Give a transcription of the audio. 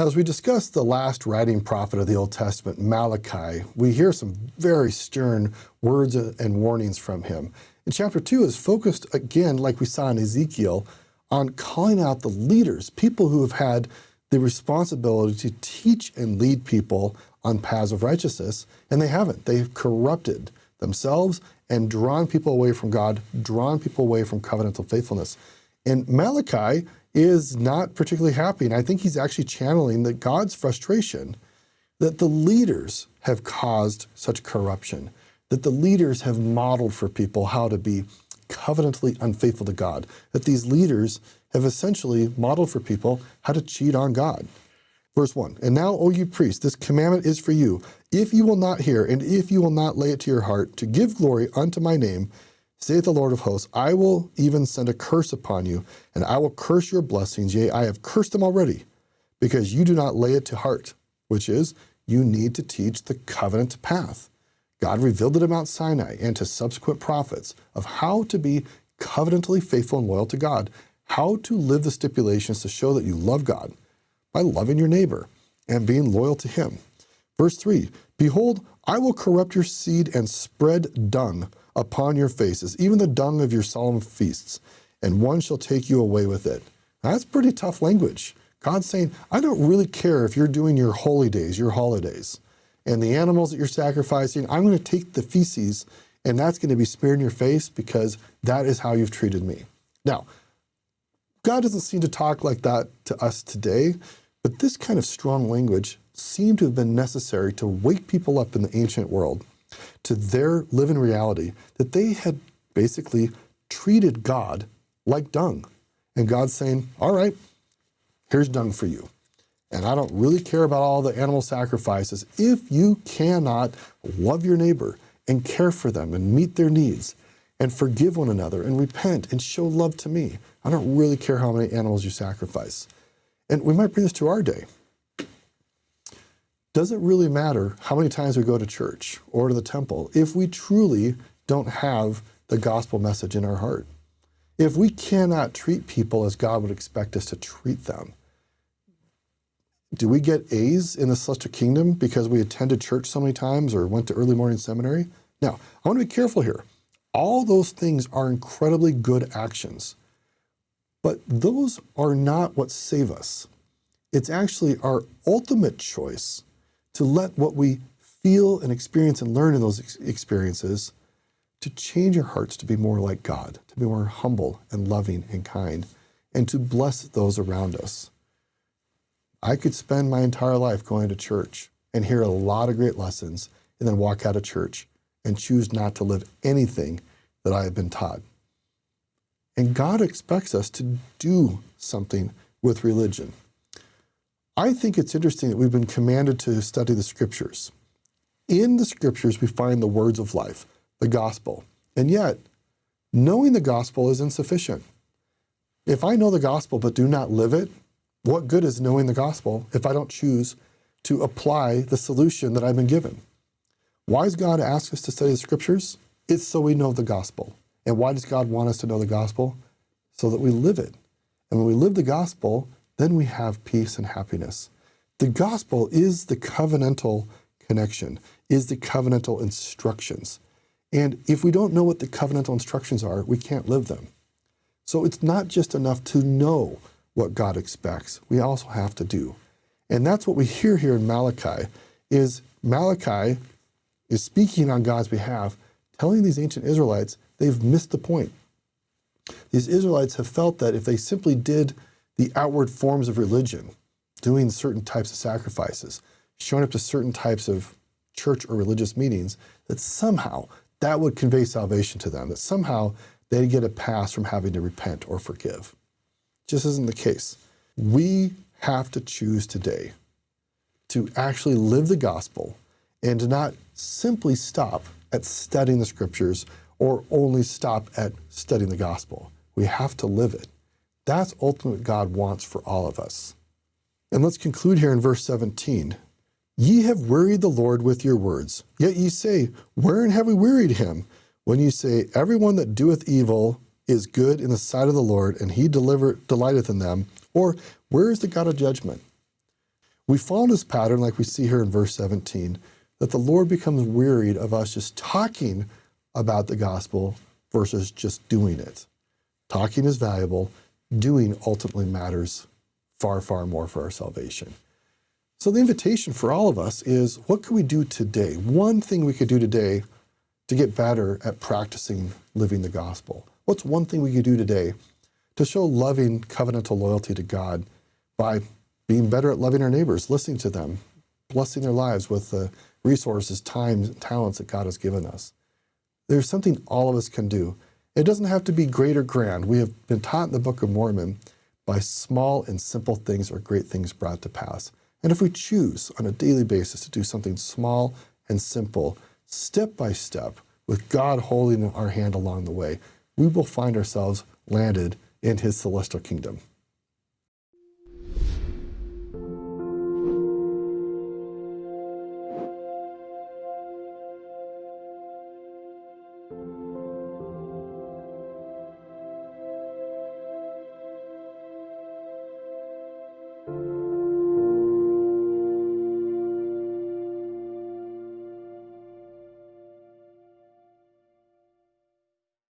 Now, as we discuss the last writing prophet of the Old Testament, Malachi, we hear some very stern words and warnings from him. And chapter two is focused again, like we saw in Ezekiel, on calling out the leaders, people who have had the responsibility to teach and lead people on paths of righteousness, and they haven't. They've corrupted themselves and drawn people away from God, drawn people away from covenantal faithfulness. And Malachi is not particularly happy. And I think he's actually channeling that God's frustration that the leaders have caused such corruption, that the leaders have modeled for people how to be covenantally unfaithful to God, that these leaders have essentially modeled for people how to cheat on God. Verse 1 And now, O you priests, this commandment is for you. If you will not hear, and if you will not lay it to your heart, to give glory unto my name, saith the Lord of hosts, I will even send a curse upon you, and I will curse your blessings. Yea, I have cursed them already, because you do not lay it to heart, which is, you need to teach the covenant path. God revealed it at Mount Sinai and to subsequent prophets of how to be covenantally faithful and loyal to God, how to live the stipulations to show that you love God by loving your neighbor and being loyal to him. Verse 3 Behold, I will corrupt your seed and spread dung upon your faces, even the dung of your solemn feasts, and one shall take you away with it. Now, that's pretty tough language. God's saying, I don't really care if you're doing your holy days, your holidays, and the animals that you're sacrificing, I'm going to take the feces and that's going to be smeared in your face because that is how you've treated me. Now, God doesn't seem to talk like that to us today, but this kind of strong language seemed to have been necessary to wake people up in the ancient world to their living reality that they had basically treated God like dung. And God's saying, all right, here's dung for you. And I don't really care about all the animal sacrifices. If you cannot love your neighbor and care for them and meet their needs and forgive one another and repent and show love to me, I don't really care how many animals you sacrifice. And we might bring this to our day does it really matter how many times we go to church or to the temple if we truly don't have the gospel message in our heart? If we cannot treat people as God would expect us to treat them, do we get A's in the celestial kingdom because we attended church so many times or went to early morning seminary? Now, I want to be careful here. All those things are incredibly good actions, but those are not what save us. It's actually our ultimate choice to let what we feel and experience and learn in those ex experiences to change our hearts to be more like God, to be more humble and loving and kind, and to bless those around us. I could spend my entire life going to church and hear a lot of great lessons and then walk out of church and choose not to live anything that I have been taught. And God expects us to do something with religion. I think it's interesting that we've been commanded to study the scriptures. In the scriptures, we find the words of life, the gospel. And yet, knowing the gospel is insufficient. If I know the gospel but do not live it, what good is knowing the gospel if I don't choose to apply the solution that I've been given? Why does God ask us to study the scriptures? It's so we know the gospel. And why does God want us to know the gospel? So that we live it. And when we live the gospel, then we have peace and happiness. The gospel is the covenantal connection, is the covenantal instructions. And if we don't know what the covenantal instructions are, we can't live them. So it's not just enough to know what God expects. We also have to do. And that's what we hear here in Malachi is Malachi is speaking on God's behalf, telling these ancient Israelites they've missed the point. These Israelites have felt that if they simply did the outward forms of religion, doing certain types of sacrifices, showing up to certain types of church or religious meetings, that somehow that would convey salvation to them, that somehow they'd get a pass from having to repent or forgive. Just isn't the case. We have to choose today to actually live the gospel and to not simply stop at studying the scriptures or only stop at studying the gospel. We have to live it. That's ultimately what God wants for all of us. And let's conclude here in verse 17. Ye have wearied the Lord with your words. Yet ye say, Wherein have we wearied him? When ye say, Everyone that doeth evil is good in the sight of the Lord, and he deliver, delighteth in them. Or, where is the God of judgment? We fall in this pattern, like we see here in verse 17, that the Lord becomes wearied of us just talking about the gospel versus just doing it. Talking is valuable, doing ultimately matters far, far more for our salvation. So the invitation for all of us is what can we do today? One thing we could do today to get better at practicing living the gospel. What's one thing we could do today to show loving covenantal loyalty to God by being better at loving our neighbors, listening to them, blessing their lives with the resources, time, talents that God has given us. There's something all of us can do. It doesn't have to be great or grand. We have been taught in the Book of Mormon by small and simple things are great things brought to pass. And if we choose on a daily basis to do something small and simple, step by step, with God holding our hand along the way, we will find ourselves landed in his celestial kingdom.